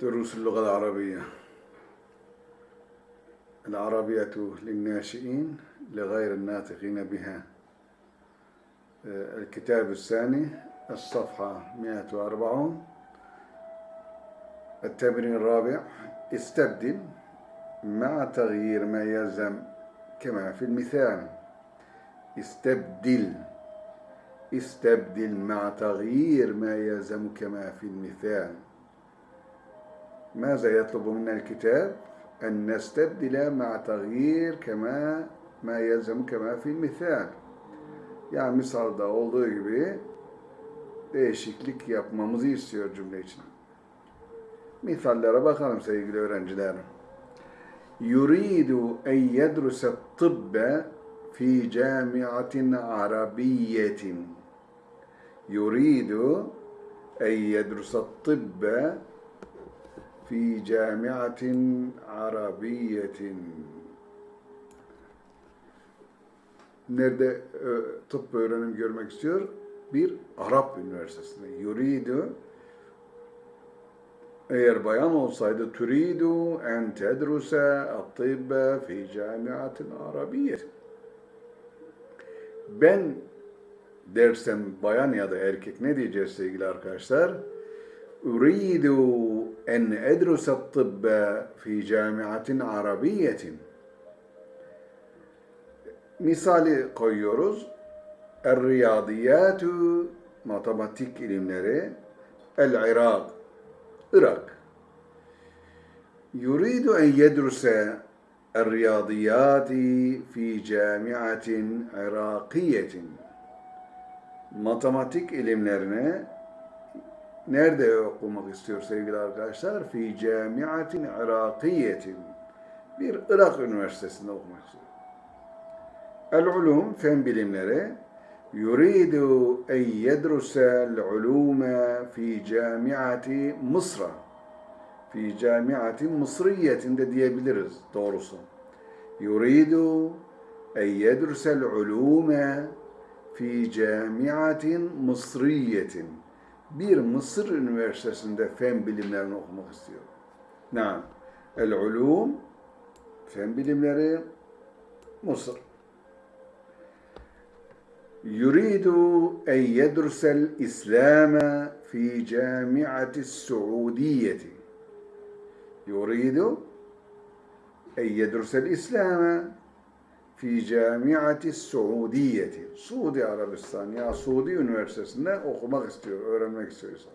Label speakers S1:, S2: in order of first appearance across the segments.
S1: دروس اللغة العربية. العربية للناشئين لغير الناطقين بها. الكتاب الثاني الصفحة 140 التمرين الرابع استبدل مع تغيير ما يلزم كما في المثال. استبدل. استبدل مع تغيير ما يلزم كما في المثال. ماذا يطلب منا الكتاب أن نستبدل مع تغيير كما ما يلزم كما في المثال yani misalda olduğu gibi değişiklik yapmamızı istiyor cümle için. Misallere bakalım sevgili öğrencilerim. Yuridu en yedruse tıbbe fi camiatin arabiyetin. Yuridu en yedruse tıbbe fi camiatin arabiyetin. Nerede e, tıp öğrenim görmek istiyor? Bir Arap üniversitesinde. Yuridu eğer bayan olsaydı turidu en tedruse at-tibbe fi camiatin arabiyye. Ben dersem bayan ya da erkek ne diyeceğiz sevgili arkadaşlar? Uridu en edruse at-tibbe fi camiatin arabiyyetin. Misali koyuyoruz. Er-riyadiyatu matematik ilimleri el-Irak Irak. Yuridu en yedruse el-riyadiyati fi camiatin. Matematik ilimlerini nerede okumak istiyor sevgili arkadaşlar? Fi camiatin Irakiyetin. Bir Irak üniversitesinde okumak istiyor. El-ulum, fen bilimleri. Yuridu en yedrusel ulume fi camiati Mısra. Fi camiati Mısriyetin de diyebiliriz doğrusu. Yuridu en yedrusel ulume fi camiatin Mısriyetin bir Mısır Üniversitesi'nde fen bilimlerini okumak istiyorum. Naam. El-ulum, fen bilimleri, Mısır. Yuridu en yedrusel İslam'a fi camiati Suudiyeti. Yuridu en yedrusel İslam'a fi camiati Suudiyeti. Suudi Arabistan ya Suudi Üniversitesi'nde okumak istiyor, öğrenmek istiyor insan.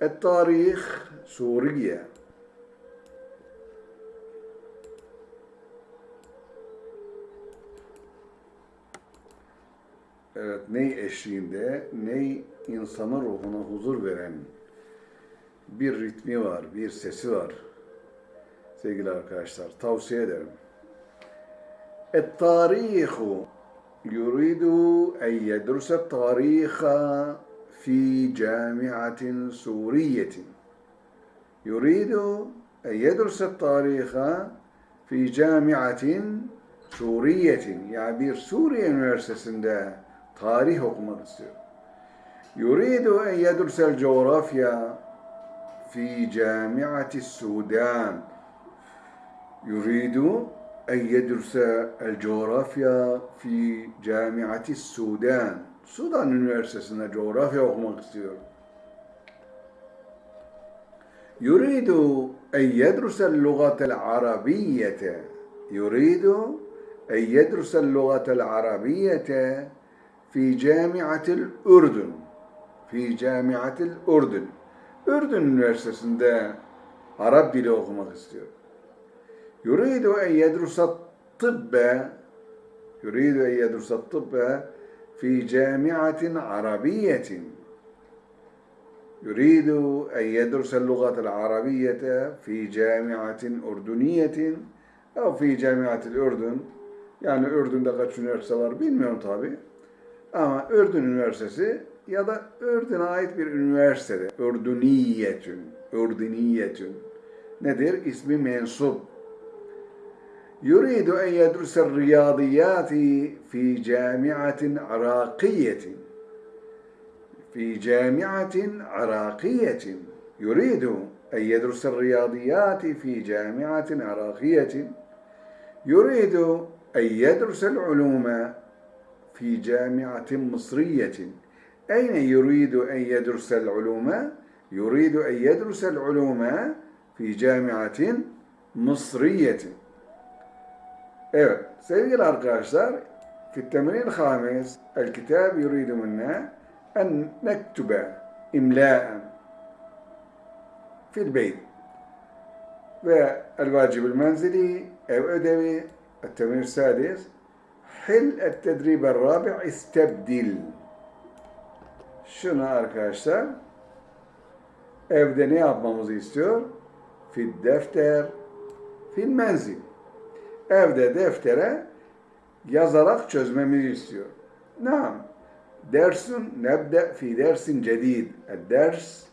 S1: Et tarih Suriye. Evet, ney eşliğinde, ney insanın ruhuna huzur veren bir ritmi var, bir sesi var. Sevgili arkadaşlar, tavsiye ederim. Et-tarihu yuridu en yedrusa tariha fi camiatin suriyetin. Yuridu en yedrusa tariha fi camiatin suriyetin. Yani bir Suriye üniversitesinde tarih okumak istiyor. Yuridu en yedrsel coğrafya fi camiati Sudan. Yuridu en yedrse el coğrafya fi camiati Sudan. Sudan Üniversitesi'nde coğrafya okumak istiyor. Yuridu en yedrusel lugatel arabiyete. Yuridu en yedrusel lugatel arabiyete في جامعة الأردن في جامعة الأردن Ürdün Üniversitesi'nde Arap dili okumak istiyor. Yuridu en yedrusa tıbbe Yuridu en yedrusa tıbbe fi camiatin arabiyetin يريد أن يدرس اللغة العربية في جامعة أردنية أو في جامعة الأردن yani Ürdün'de kaç üniversite var bilmiyorum tabi. Ama Ürdün Üniversitesi ya da Ürdün'e ait bir üniversitede. Ürdüniyetün. Ürdüniyetün. Nedir? İsmi mensup. Yuridu en yedrusel riyadiyati fi camiatin arakiyetin. Fi camiatin arakiyetin. Yuridu أن يدرس الرياضيات في جامعة عراقية يريد أن يدرس العلوم في جامعة مصرية أين يريد أن يدرس العلوم؟ يريد أن يدرس العلوم في جامعة مصرية Evet sevgili arkadaşlar في التمرين الخامس الكتاب يريد منا أن نكتب إملاء في البيت والواجب المنزلي أو أدبي التمرين السادس حل التدريب الرابع استبدل Şunu arkadaşlar evde ne yapmamızı istiyor? Fil defter, fil menzil. Evde deftere yazarak çözmemizi istiyor. Naam. Dersun nebde fi dersin cedid. الدرس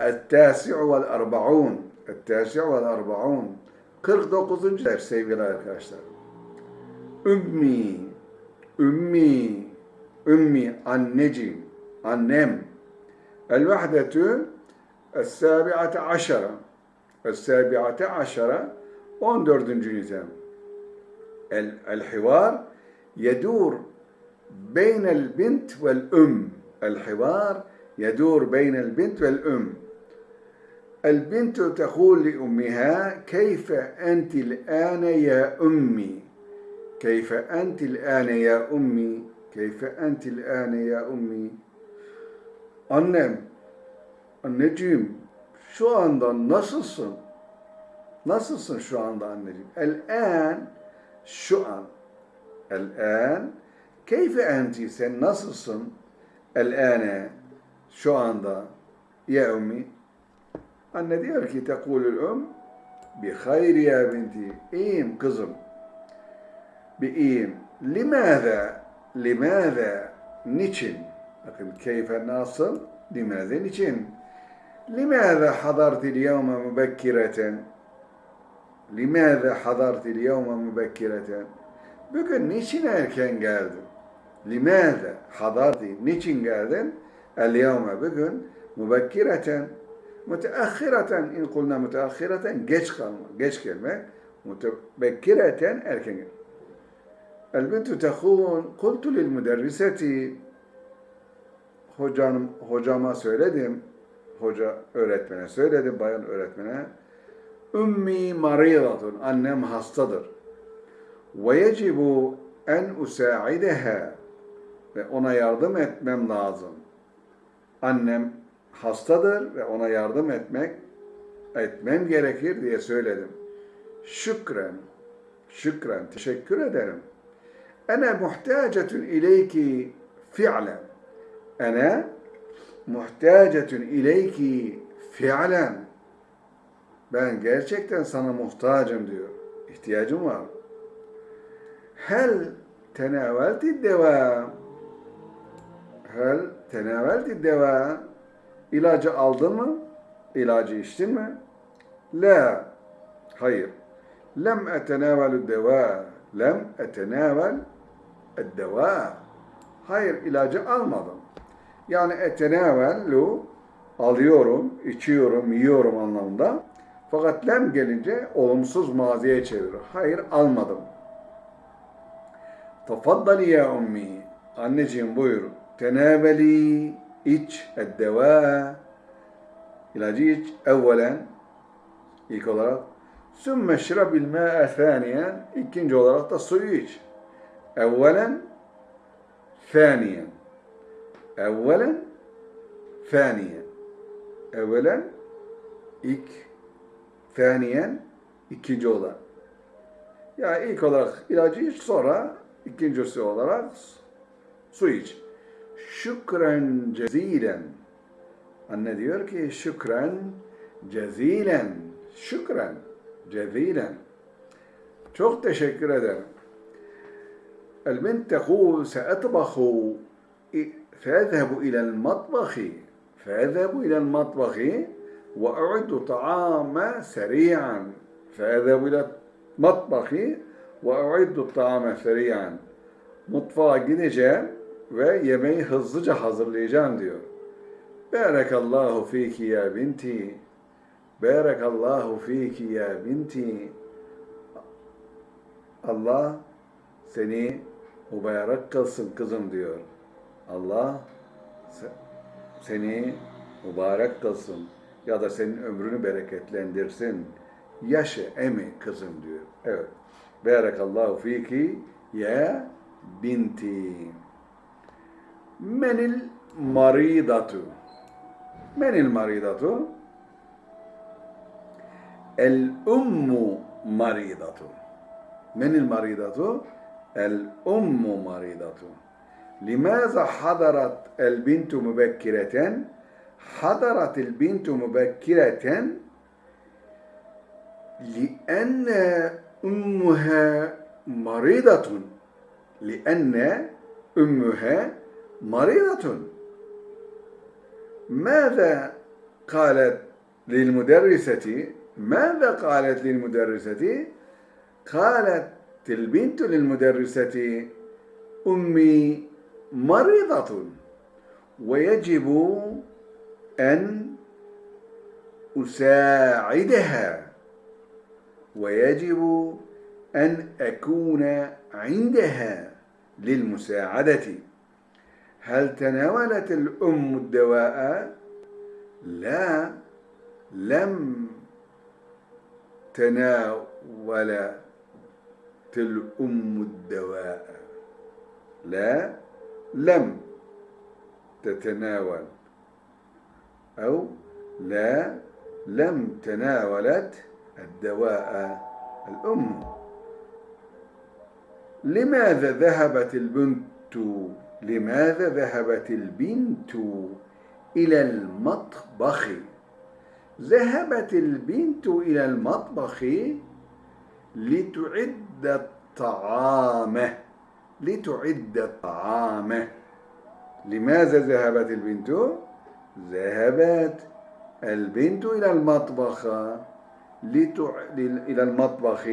S1: التاسع والأربعون التاسع والأربعون 49. ders sevgili arkadaşlar. Ümmi, ümmi, ümmi, anneciğim, annem. El-vahdetü es-sabi'ate aşara. Es-sabi'ate aşara 14. nitem. El- El-hivar yedur بين البنت والأم. الحوار يدور بين البنت والأم. البنت تقول لأمها كيف أنت الآن يا أمي؟ كيف أنت الآن يا أمي؟ كيف أنت الآن يا أمي؟ Annem, anneciğim şu anda nasılsın? Nasılsın şu anda anneciğim? El-an, şu an. El-an, keyfe enti, sen nasılsın? El-ane, şu anda. Ya ummi. Anne diyor ki, tekulül um, bi hayr ya binti. İyiyim kızım. Bi iyiyim. Limaza, limaza, niçin? Bakın keyfe nasıl? Limaza, niçin? Limaza hadarti اليوم mübekkireten? Limaza hadarti اليوم mübekkireten? Bugün niçin erken geldin? Limaza hadarti? Niçin geldin? El-yevme bugün mübekkireten. Müteahhireten in kulna müteahhireten geç kalma, geç gelmek. Mütebekkireten erken gelmek. البنت تقول قلت للمدرسة hocam, hocama söyledim, hoca öğretmene söyledim, bayan öğretmene. Ümmi maridatun, annem hastadır. Ve yecibu en usaideha ve ona yardım etmem lazım. Annem hastadır ve ona yardım etmek etmem gerekir diye söyledim. Şükren, şükren, teşekkür ederim. Ene muhtacetun ileyki fi'len. Ene muhtacetun ileyki fi'len. Ben gerçekten sana muhtacım diyor. İhtiyacım var. Hel tenavelti deva. Hel tenavelti deva. İlacı aldın mı? İlacı içtin mi? La. Hayır. Lem etenavelü deva. Lem etenavel deva. Hayır ilacı almadım. Yani etenavelu alıyorum, içiyorum, yiyorum anlamında. Fakat lem gelince olumsuz maziye çevirir. Hayır almadım. Tafaddali ya ummi. Anneciğim buyur. Teneveli iç eddeva. İlacı iç evvelen. ilk olarak. Sümme şirabil mâ'e thâniyen. İkinci olarak da suyu iç. Evvelen thâniyen. Evvelen thâniyen. Evvelen ilk ثانيا ikinci olarak. Yani ilk olarak ilacı iç sonra ikincisi olarak su iç. Şükren cezilen. Anne diyor ki şükren cezilen. Şükren cezilen. Çok teşekkür ederim. البنت تقول سأطبخ فأذهب إلى المطبخ فأذهب إلى المطبخ وأعد طعام سريعا فأذهب إلى المطبخ وأعد الطعام سريعا Mutfağa gideceğim ve yemeği hızlıca hazırlayacağım diyor. Berekallahu fiki ya binti. Barakallahu fiki ya binti. Allah seni mübarek kılsın kızım diyor. Allah se- seni mübarek kılsın ya da senin ömrünü bereketlendirsin. Yaşı emi kızım diyor. Evet. Barakallahu fiki ya binti. Menil maridatu. Menil maridatu. El ummu maridatu. Menil maridatu. El ummu maridatu. لماذا حضرت البنت مبكرة؟ حضرت البنت مبكرة لأن أمها مريضة لأن أمها مريضة ماذا قالت للمدرسة ماذا قالت للمدرسة قالت البنت للمدرسة أمي مريضة ويجب أن أساعدها ويجب أن أكون عندها للمساعدة. هل تناولت الأم الدواء؟ لا لم تناولت الأم الدواء. لا لم تتناول. أو لا لم تناولت الدواء الأم. لماذا ذهبت البنت؟ لماذا ذهبت البنت إلى المطبخ؟ ذهبت البنت إلى المطبخ لتعد الطعام. لتعد الطعام. لماذا ذهبت البنت؟ ذهبت البنت إلى المطبخ لتع... إلى المطبخ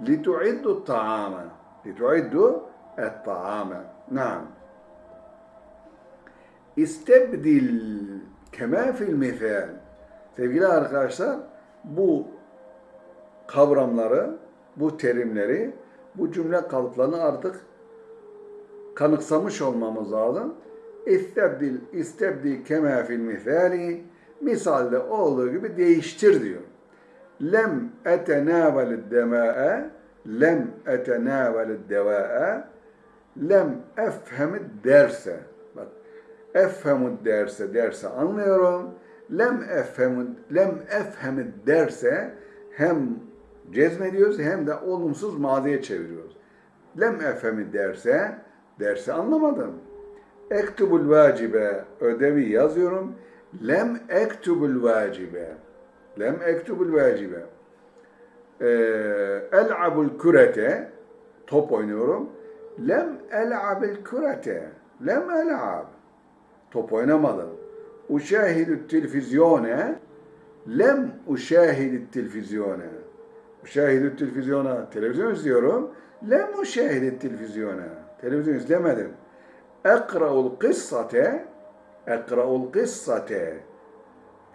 S1: لتعد الطعام لتعد الطعام نعم استبدل كما في المثال sevgili arkadaşlar bu kavramları, bu terimleri, bu cümle kalıplarını artık kanıksamış olmamız lazım. İstebdil, istebdil kema fil misali, misalde olduğu gibi değiştir diyor. Lem etenavelid dema'e, lem etenavelid deva'e, lem efhemid derse. Bak, efhemud derse, derse anlıyorum. Lem efhemud, lem efhemid derse hem cezmediyoruz hem de olumsuz maziye çeviriyoruz. Lem efhemid derse, dersi anlamadım. Ektubul vacibe, ödevi yazıyorum. Lem ektubul vacibe. Lem ektubul vacibe. Ee, el'abul kürete, top oynuyorum. Lem el'abil kürete. Lem el'ab. Top oynamadım. Uşahidü televizyone. Lem uşahidü televizyone. Uşahidü televizyona. Televizyon izliyorum. Lem uşahidü televizyona. Televizyon izlemedim. Ekra'ul kıssate. Ekra'ul kıssate.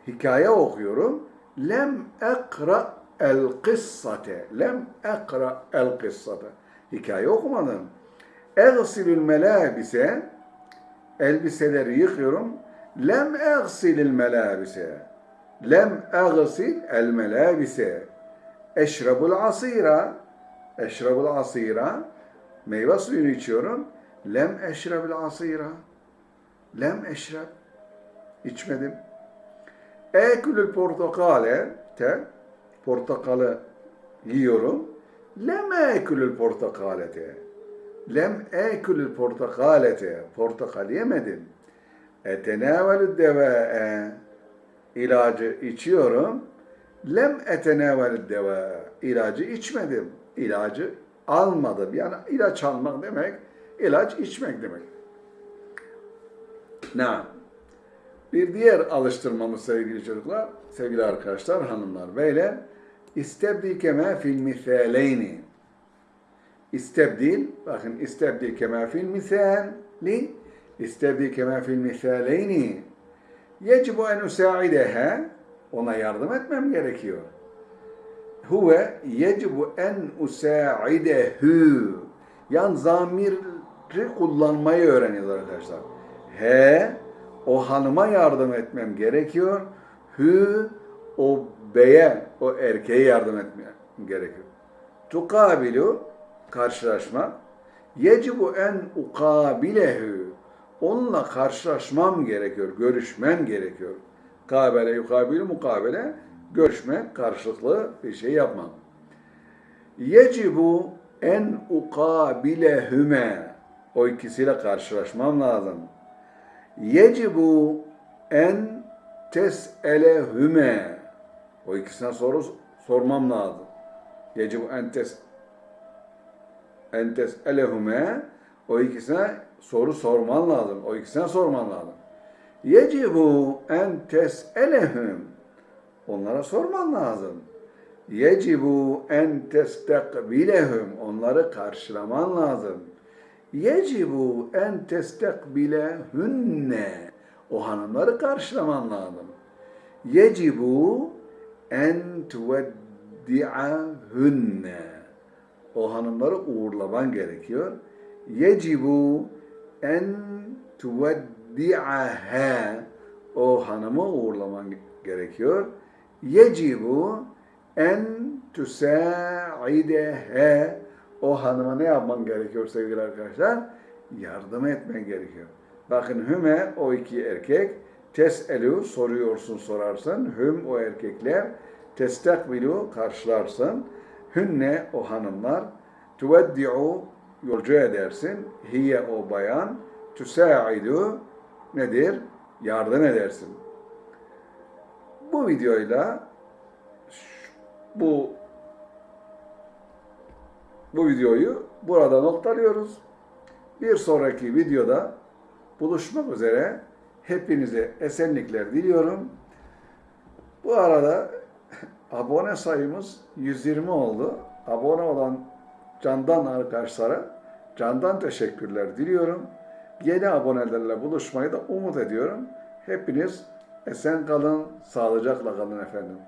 S1: Hikaye okuyorum. Lem ekra el kıssate. Lem ekra el kıssate. Hikaye okumadım. Egsilül melabise. Elbiseleri yıkıyorum. Lem egsilil melabise. Lem egsil el melabise. Eşrabul asira. Eşrabul asira. Meyve suyunu içiyorum. Lem eşrebil asira. Lem eşreb. İçmedim. Ekülül portakale. Te. Portakalı yiyorum. Lem ekülül portakalete. Lem ekülül portakalete. Portakal yemedim. Etenavelü deva'e. İlacı içiyorum. Lem etenavelü deva'e. İlacı içmedim. İlacı almadım. Yani ilaç almak demek, ilaç içmek demek. Na. Bir diğer alıştırmamız sevgili çocuklar, sevgili arkadaşlar, hanımlar, beyler. İstebdil kema fil misaleyni. İstebdil, bakın istebdil kema fil misali, istebdil kema fil misaleyni. Yecibu en usaideha, Ona yardım etmem gerekiyor. Huve yecibu en usaidehu. Yani zamiri kullanmayı öğreniyoruz arkadaşlar. He, o hanıma yardım etmem gerekiyor. Hü, o beye, o erkeğe yardım etmem gerekiyor. Tukabilu, karşılaşma. Yecibu en ukabilehu. Onunla karşılaşmam gerekiyor, görüşmem gerekiyor. Kabele, yukabilu, mukabele, görüşmek, karşılıklı bir şey yapmam. Yecibu en ukabilehüme. O ikisiyle karşılaşmam lazım. Yecibu en tes'elehüme. O ikisine soru sormam lazım. Yecibu en tes en tes'elehüme. O ikisine soru sorman lazım. O ikisine sorman lazım. Yecibu en tes'elehüm. Onlara sorman lazım. Yecibu en testekbilehum. Onları karşılaman lazım. Yecibu en testekbilehünne. O hanımları karşılaman lazım. Yecibu en tuveddi'ahünne. O hanımları uğurlaman gerekiyor. Yecibu en tuveddi'aha. O hanımı uğurlaman gerekiyor. Yecibu en tüsa'idehe o hanıma ne yapman gerekiyor sevgili arkadaşlar? Yardım etmen gerekiyor. Bakın hüme o iki erkek teselu soruyorsun sorarsın. Hüm o erkekler testakbilu karşılarsın. Hünne o hanımlar tuveddi'u yolcu edersin. Hiye o bayan tüsa'idu nedir? Yardım edersin. Bu videoyla bu bu videoyu burada noktalıyoruz. Bir sonraki videoda buluşmak üzere hepinize esenlikler diliyorum. Bu arada abone sayımız 120 oldu. Abone olan candan arkadaşlara candan teşekkürler diliyorum. Yeni abonelerle buluşmayı da umut ediyorum. Hepiniz esen kalın, sağlıcakla kalın efendim.